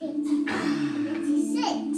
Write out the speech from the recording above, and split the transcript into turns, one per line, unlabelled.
嗯。